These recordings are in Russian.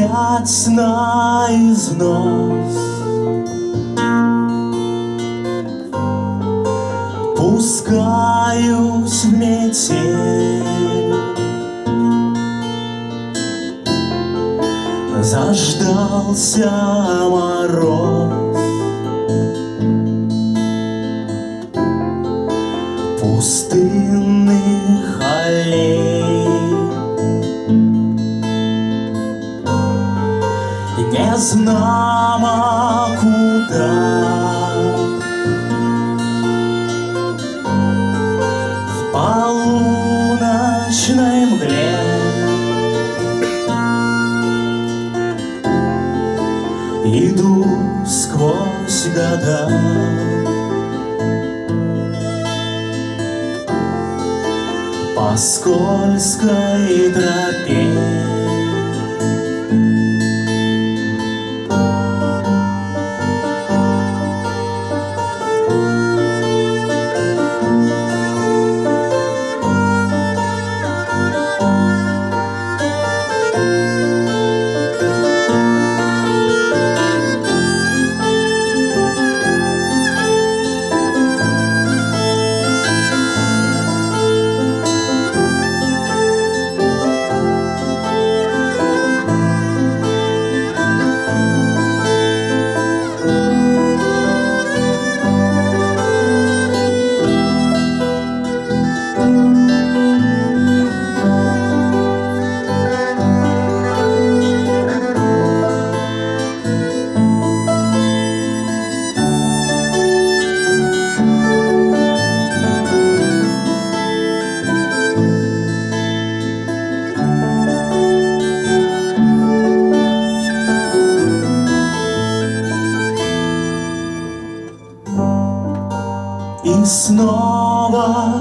опять на износ Пускаюсь в метель. Заждался мороз. Пустынных знамо куда? В полуночной мгле. Иду сквозь года. По скользкой тропе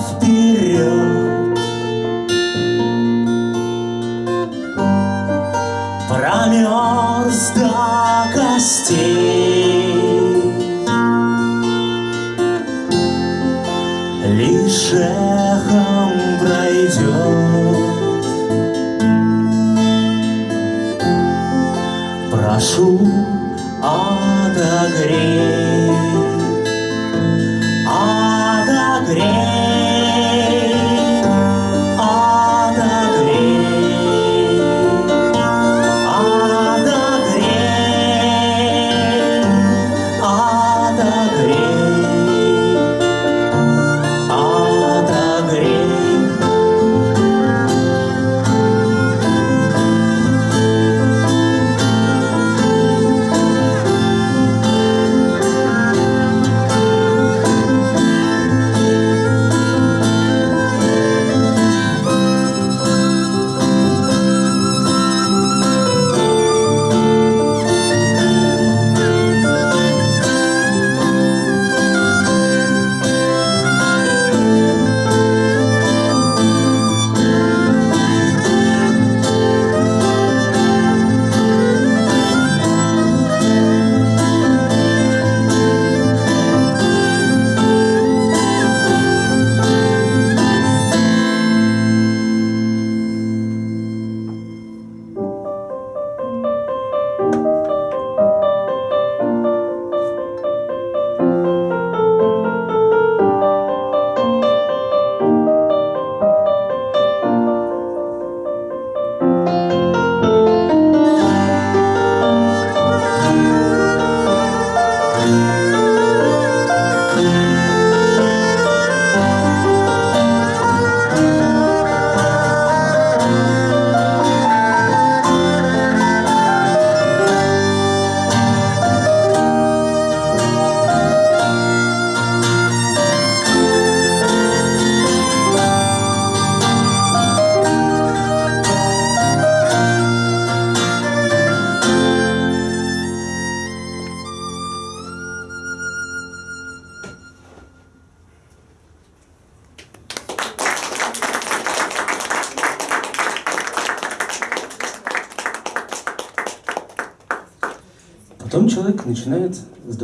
вперед. Промерз до костей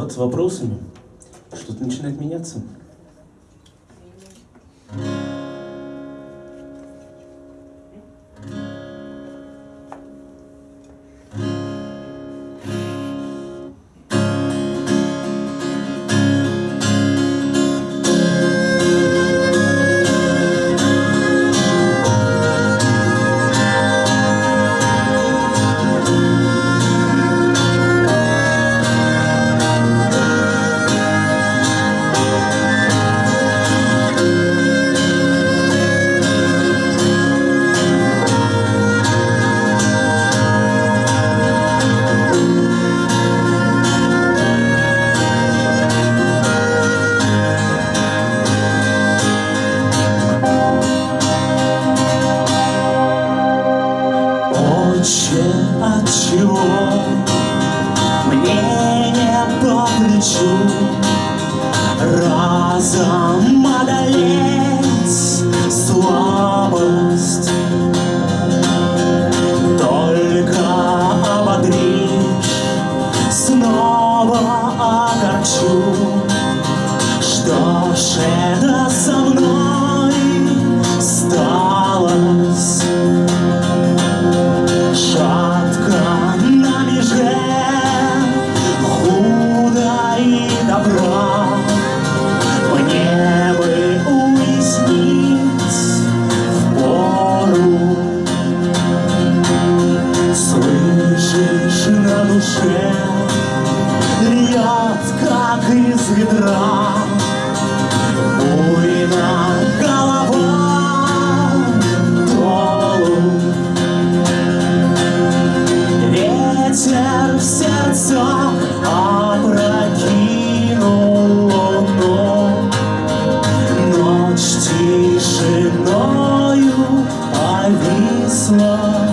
задаваться вопросами, что-то начинает меняться. слов.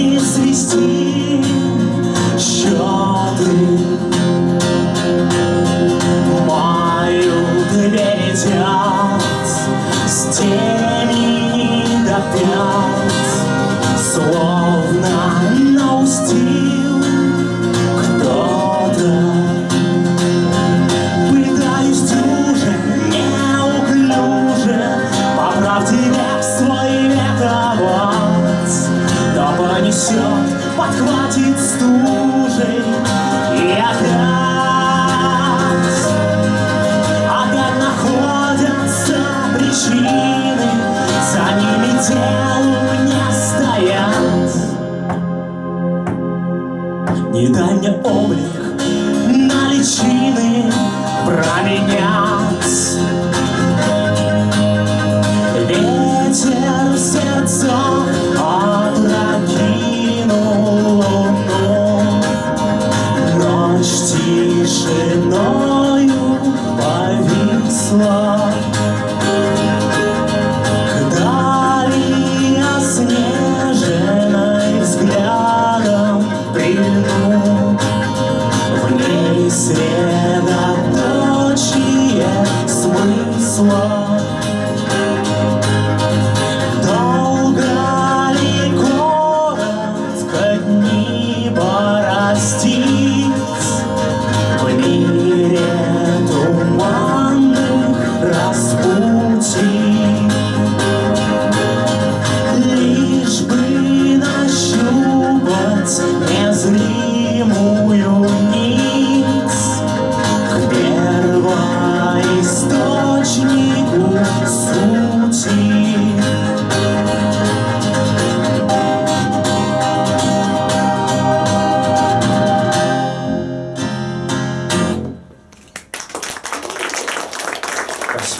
любиш свісті, мою ти маю с раз з теми до п'ять.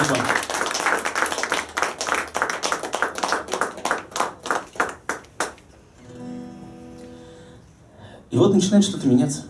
Спасибо. И вот начинает что-то меняться.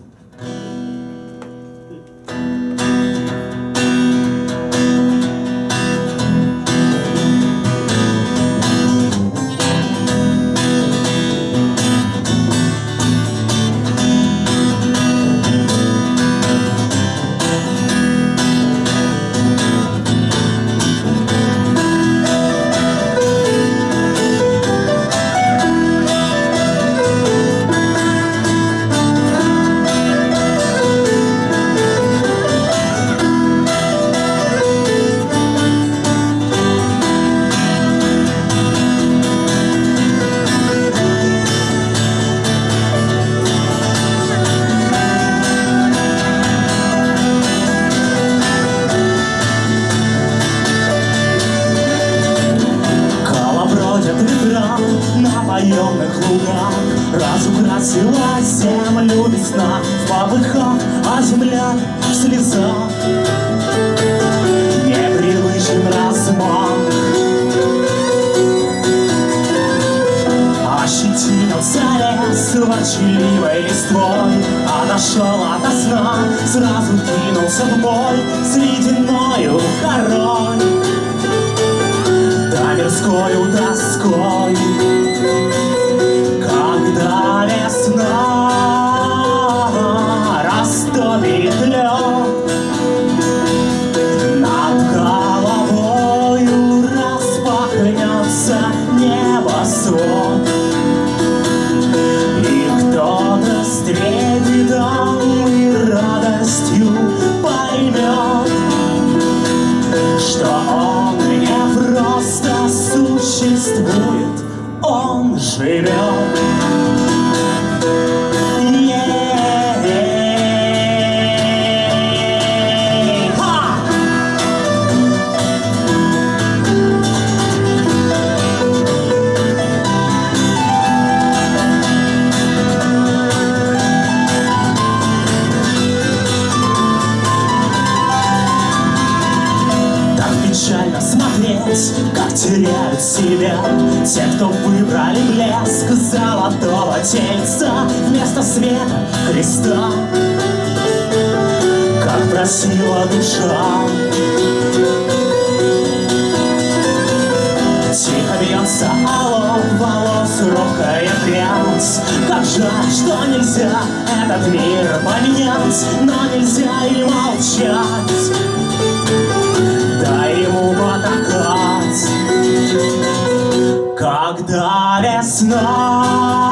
Украсила землю весна В попыхах, а земля в слезах. Непривычен размах. Ощетинился лес ворчливой листвой Отошел ото сна, сразу кинулся в бой С ледяною горой Да мирскою тоской Просила душа. Тихо бьется алом волос робкая прядь Как жаль, что нельзя этот мир поменять Но нельзя и молчать. Дай ему потакать. Когда весна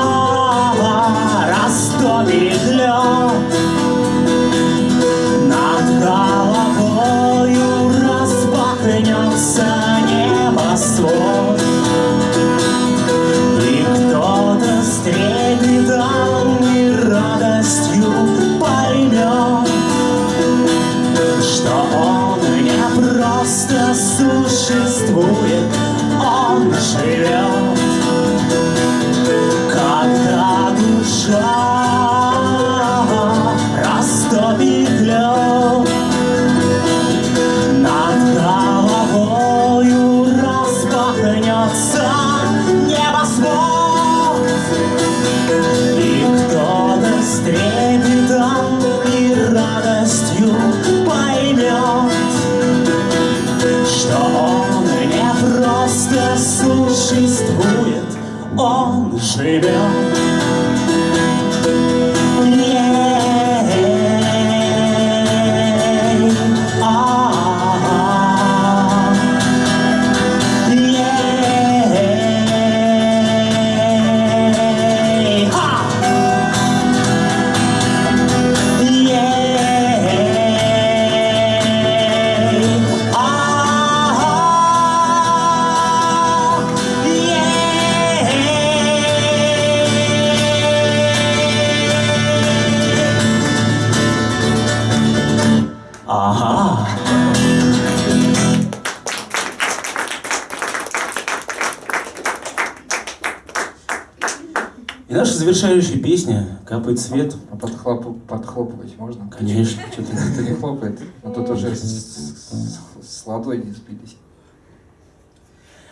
И наша завершающая песня «Капает свет». А подхлоп- подхлопывать можно? Конечно, что ты. Кто не хлопает, а тут уже с, с- с ладони сбились.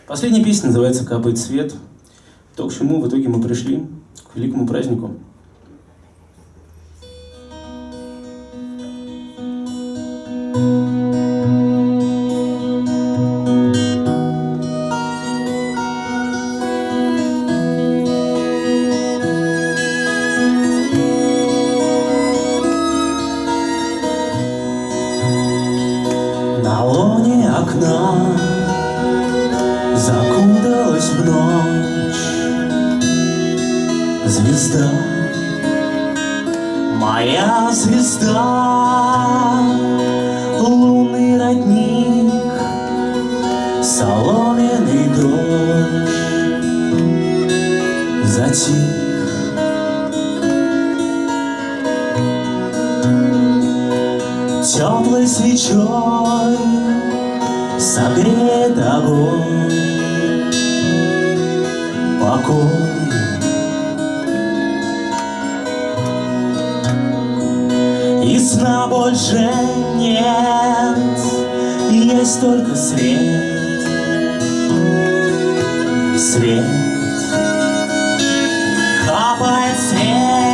Последняя песня называется «Капает свет». То, к чему в итоге мы пришли, к великому празднику. теплой свечой согреет огонь. Покой. И сна больше нет, есть только свет, свет, капает свет.